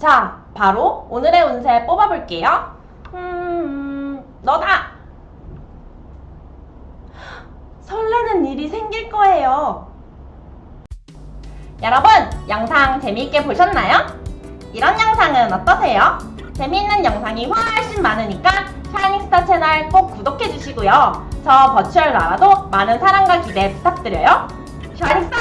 자, 바로 오늘의 운세 뽑아볼게요. 음, 너다! 설레는 일이 생길 거예요. 여러분, 영상 재미있게 보셨나요? 이런 영상은 어떠세요? 재미있는 영상이 훨씬 많으니까 샤이닝스타 채널 꼭 구독해주시고요. 저 버추얼 나라도 많은 사랑과 기대 부탁드려요. 샤이닝스타,